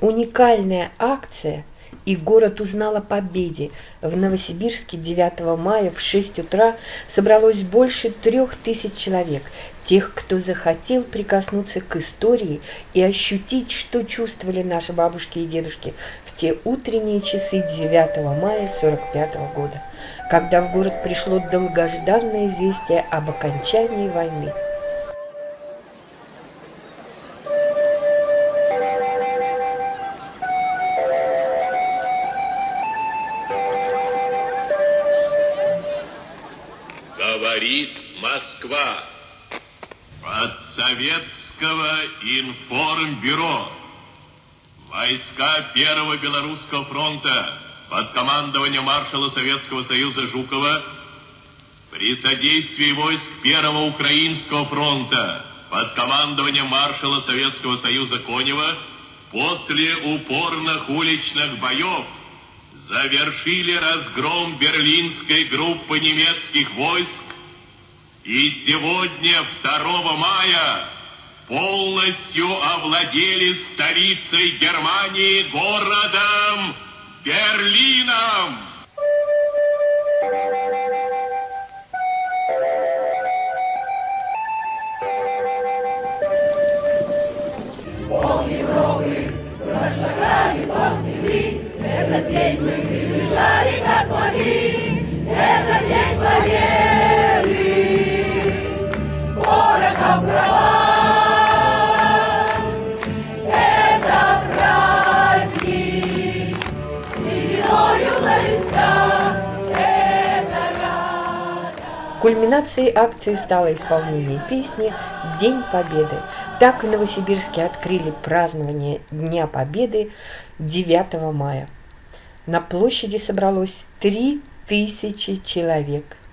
Уникальная акция – и город узнал о победе. В Новосибирске 9 мая в 6 утра собралось больше трех тысяч человек, тех, кто захотел прикоснуться к истории и ощутить, что чувствовали наши бабушки и дедушки в те утренние часы 9 мая 45 года, когда в город пришло долгожданное известие об окончании войны. Говорит Москва. От Советского информбюро. Войска Первого Белорусского фронта под командованием маршала Советского Союза Жукова при содействии войск Первого Украинского фронта под командованием маршала Советского Союза Конева после упорных уличных боев завершили разгром берлинской группы немецких войск и сегодня, 2 мая, полностью овладели столицей Германии городом Берлином. Пол Европы прошагали пол земли, этот день мы приближали, как могли, это день победы, Кульминацией акции стало исполнение песни «День Победы». Так в Новосибирске открыли празднование Дня Победы 9 мая. На площади собралось 3000 человек –